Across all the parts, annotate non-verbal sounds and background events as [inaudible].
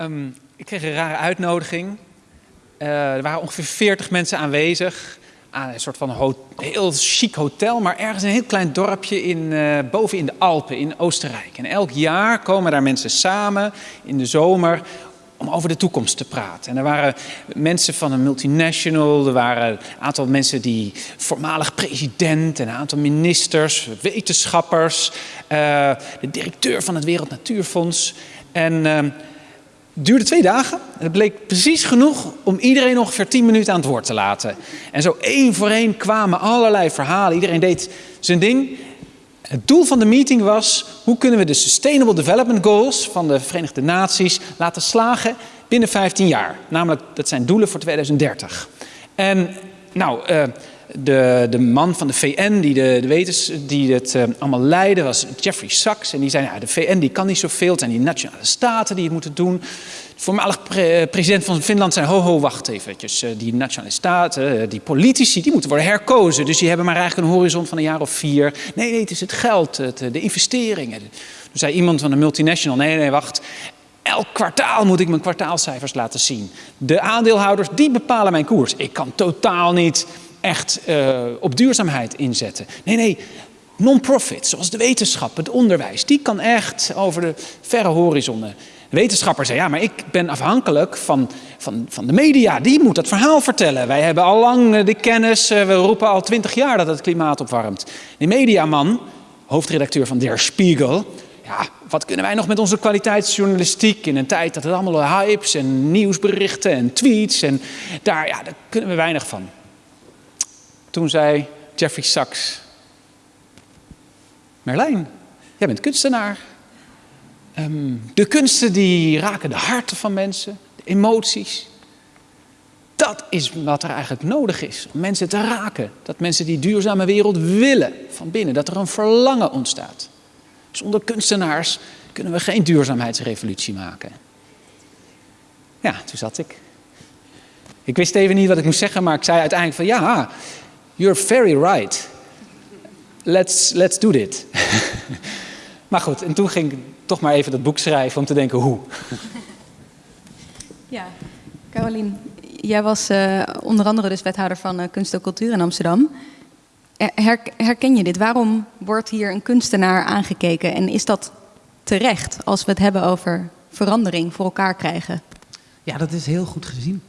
Ehm, ik kreeg een rare uitnodiging. Uh, er waren ongeveer 40 mensen aanwezig. Aan een soort van heel chic hotel, maar ergens een heel klein dorpje in, uh, boven in de Alpen in Oostenrijk. En elk jaar komen daar mensen samen in de zomer om over de toekomst te praten. En er waren mensen van een multinational, er waren een aantal mensen die voormalig president, en een aantal ministers, wetenschappers, uh, de directeur van het Wereld Natuurfonds. En het duurde twee dagen. En het bleek precies genoeg om iedereen ongeveer tien minuten aan het woord te laten. En zo één voor één kwamen allerlei verhalen. Iedereen deed zijn ding. Het doel van de meeting was, hoe kunnen we de Sustainable Development Goals van de Verenigde Naties laten slagen binnen 15 jaar. Namelijk, dat zijn doelen voor 2030. En nou, uh, de, de man van de VN die, de, de wetens, die het uh, allemaal leidde was Jeffrey Sachs. En die zei, ja, de VN die kan niet zoveel, het zijn die nationale staten die het moeten doen. De voormalig pre president van Finland zei, ho ho, wacht eventjes. Uh, die nationale staten, die politici, die moeten worden herkozen. Dus die hebben maar eigenlijk een horizon van een jaar of vier. Nee, nee, het is het geld, het, de investeringen. Toen zei iemand van de multinational, nee, nee, wacht. Elk kwartaal moet ik mijn kwartaalcijfers laten zien. De aandeelhouders, die bepalen mijn koers. Ik kan totaal niet echt uh, op duurzaamheid inzetten. Nee, nee, non-profit, zoals de wetenschap, het onderwijs, die kan echt over de verre horizonnen. De wetenschapper zei, ja, maar ik ben afhankelijk van, van, van de media. Die moet dat verhaal vertellen. Wij hebben al lang de kennis, uh, we roepen al twintig jaar dat het klimaat opwarmt. Die mediaman, hoofdredacteur van Der Spiegel, ja, wat kunnen wij nog met onze kwaliteitsjournalistiek in een tijd dat het allemaal hypes en nieuwsberichten en tweets en daar, ja, daar kunnen we weinig van. Toen zei Jeffrey Sachs, Merlijn, jij bent kunstenaar. Um, de kunsten die raken de harten van mensen, de emoties. Dat is wat er eigenlijk nodig is, om mensen te raken. Dat mensen die duurzame wereld willen van binnen, dat er een verlangen ontstaat. Zonder kunstenaars kunnen we geen duurzaamheidsrevolutie maken. Ja, toen zat ik. Ik wist even niet wat ik moest zeggen, maar ik zei uiteindelijk van ja, You're very right. Let's, let's do it. [laughs] maar goed, en toen ging ik toch maar even dat boek schrijven om te denken hoe. [laughs] ja, Carolien, jij was uh, onder andere dus wethouder van uh, Kunst en Cultuur in Amsterdam. Her, herken je dit? Waarom wordt hier een kunstenaar aangekeken? En is dat terecht als we het hebben over verandering voor elkaar krijgen? Ja, dat is heel goed gezien.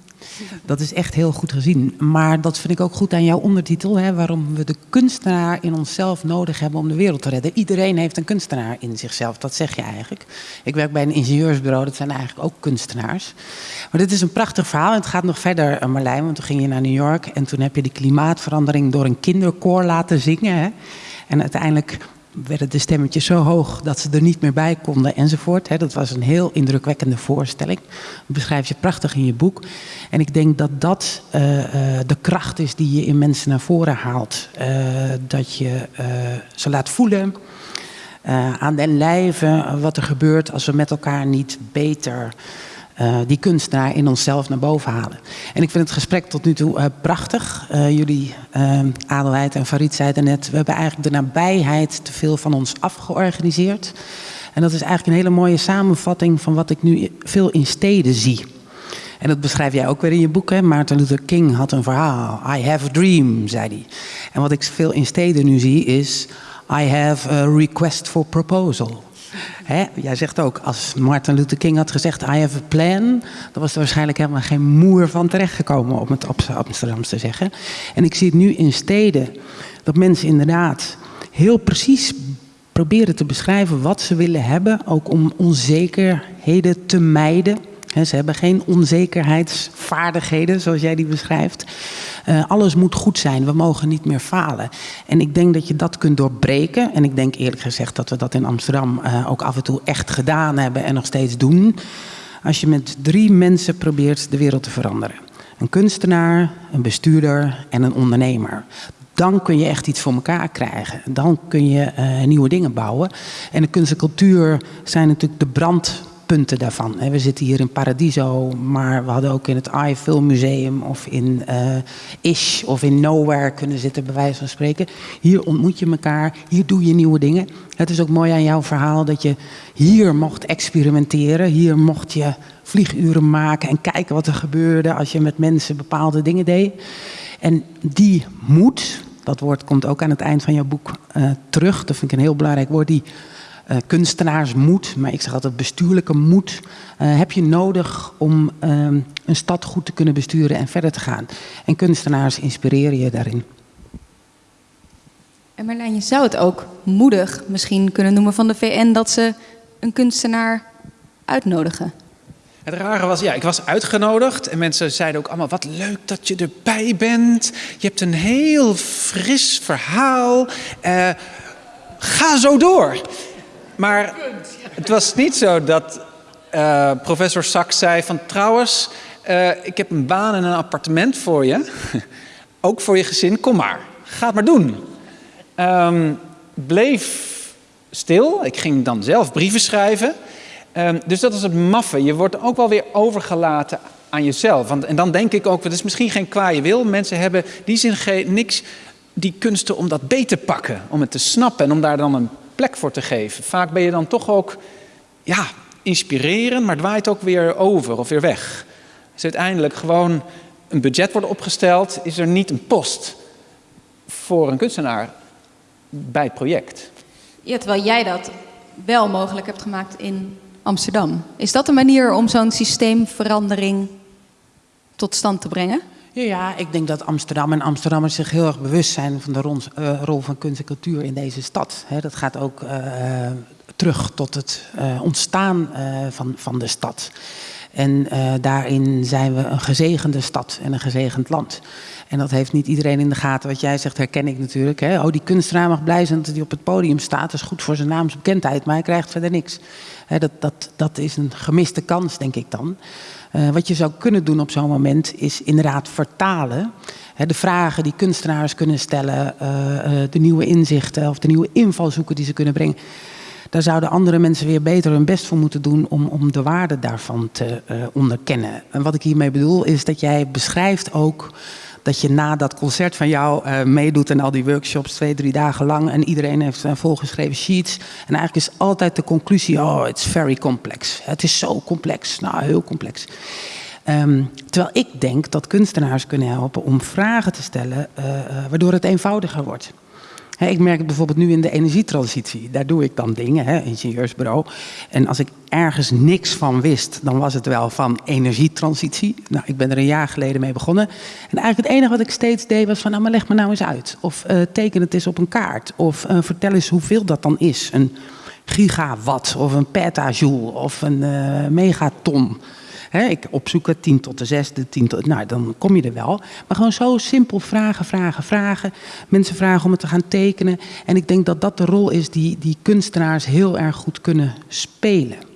Dat is echt heel goed gezien. Maar dat vind ik ook goed aan jouw ondertitel. Hè, waarom we de kunstenaar in onszelf nodig hebben om de wereld te redden. Iedereen heeft een kunstenaar in zichzelf. Dat zeg je eigenlijk. Ik werk bij een ingenieursbureau. Dat zijn eigenlijk ook kunstenaars. Maar dit is een prachtig verhaal. En het gaat nog verder, eh, Marlijn. Want toen ging je naar New York. En toen heb je die klimaatverandering door een kinderkoor laten zingen. Hè. En uiteindelijk werden de stemmetjes zo hoog dat ze er niet meer bij konden enzovoort. Dat was een heel indrukwekkende voorstelling. Dat beschrijf je prachtig in je boek. En ik denk dat dat uh, uh, de kracht is die je in mensen naar voren haalt. Uh, dat je ze laat voelen aan den lijve wat er gebeurt als we met elkaar niet beter uh, die kunstenaar in onszelf naar boven halen. En ik vind het gesprek tot nu toe uh, prachtig. Uh, jullie, Adelheid en Farid zeiden net, we hebben eigenlijk de nabijheid te veel van ons afgeorganiseerd. En dat is eigenlijk een hele mooie samenvatting van wat ik nu veel in steden zie. En dat beschrijf jij ook weer in je boek. Hè? Martin Luther King had een verhaal. I have a dream, zei hij. En wat ik veel in steden nu zie is... I have a request for proposal. Hè? Jij zegt ook, als Martin Luther King had gezegd, I have a plan, dan was er waarschijnlijk helemaal geen moer van terechtgekomen, om het op Amsterdams te zeggen. En ik zie het nu in steden, dat mensen inderdaad heel precies proberen te beschrijven wat ze willen hebben, ook om onzekerheden te mijden. Ze hebben geen onzekerheidsvaardigheden, zoals jij die beschrijft. Uh, alles moet goed zijn, we mogen niet meer falen. En ik denk dat je dat kunt doorbreken. En ik denk eerlijk gezegd dat we dat in Amsterdam uh, ook af en toe echt gedaan hebben en nog steeds doen. Als je met drie mensen probeert de wereld te veranderen. Een kunstenaar, een bestuurder en een ondernemer dan kun je echt iets voor elkaar krijgen. Dan kun je uh, nieuwe dingen bouwen. En de kunst en cultuur zijn natuurlijk de brand punten daarvan. We zitten hier in Paradiso, maar we hadden ook in het AI Film Museum of in uh, Ish of in Nowhere kunnen zitten, bij wijze van spreken. Hier ontmoet je elkaar, hier doe je nieuwe dingen. Het is ook mooi aan jouw verhaal dat je hier mocht experimenteren, hier mocht je vlieguren maken en kijken wat er gebeurde als je met mensen bepaalde dingen deed. En die moed, dat woord komt ook aan het eind van jouw boek uh, terug, dat vind ik een heel belangrijk woord, die uh, kunstenaarsmoed, maar ik zeg altijd bestuurlijke moed, uh, heb je nodig om uh, een stad goed te kunnen besturen en verder te gaan. En kunstenaars inspireren je daarin. En Marlijn, je zou het ook moedig misschien kunnen noemen van de VN dat ze een kunstenaar uitnodigen. Het rare was, ja, ik was uitgenodigd en mensen zeiden ook allemaal: wat leuk dat je erbij bent. Je hebt een heel fris verhaal. Uh, ga zo door. Maar het was niet zo dat uh, professor Sachs zei van trouwens, uh, ik heb een baan en een appartement voor je. [laughs] Ook voor je gezin, kom maar. Ga het maar doen. Um, bleef stil. Ik ging dan zelf brieven schrijven. Um, dus dat is het maffe. Je wordt ook wel weer overgelaten aan jezelf. Want, en dan denk ik ook, het is misschien geen kwaaie wil. Mensen hebben die zin niks, die kunsten om dat beter te pakken. Om het te snappen en om daar dan een plek voor te geven. Vaak ben je dan toch ook, ja, inspireren, maar het waait ook weer over of weer weg. Dus uiteindelijk gewoon een budget wordt opgesteld, is er niet een post voor een kunstenaar bij het project. Ja, terwijl jij dat wel mogelijk hebt gemaakt in Amsterdam. Is dat een manier om zo'n systeemverandering tot stand te brengen? Ja, ik denk dat Amsterdam en Amsterdammers zich heel erg bewust zijn van de rol, rol van kunst en cultuur in deze stad. Dat gaat ook uh, terug tot het uh, ontstaan van, van de stad. En daarin zijn we een gezegende stad en een gezegend land. En dat heeft niet iedereen in de gaten. Wat jij zegt, herken ik natuurlijk. Hè? Oh, die kunstenaar mag blij zijn dat hij op het podium staat. Dat is goed voor zijn naamsbekendheid, maar hij krijgt verder niks. Hè, dat, dat, dat is een gemiste kans, denk ik dan. Uh, wat je zou kunnen doen op zo'n moment is inderdaad vertalen. Hè, de vragen die kunstenaars kunnen stellen, uh, de nieuwe inzichten of de nieuwe invalshoeken die ze kunnen brengen. Daar zouden andere mensen weer beter hun best voor moeten doen om, om de waarde daarvan te onderkennen. En wat ik hiermee bedoel is dat jij beschrijft ook dat je na dat concert van jou uh, meedoet en al die workshops twee, drie dagen lang. En iedereen heeft zijn volgeschreven sheets. En eigenlijk is altijd de conclusie: oh, it's very complex. Het is zo complex. Nou, heel complex. Um, terwijl ik denk dat kunstenaars kunnen helpen om vragen te stellen, uh, waardoor het eenvoudiger wordt. Ik merk het bijvoorbeeld nu in de energietransitie. Daar doe ik dan dingen, he, ingenieursbureau. En als ik ergens niks van wist, dan was het wel van energietransitie. Nou, ik ben er een jaar geleden mee begonnen. En eigenlijk het enige wat ik steeds deed was van, nou, maar leg me nou eens uit. Of uh, teken het eens op een kaart. Of uh, vertel eens hoeveel dat dan is. Een gigawatt of een petajoule of een uh, megaton. Ik opzoek het 10 tot de zesde, 10 tot. Nou, dan kom je er wel. Maar gewoon zo simpel vragen, vragen, vragen. Mensen vragen om het te gaan tekenen. En ik denk dat dat de rol is die, die kunstenaars heel erg goed kunnen spelen.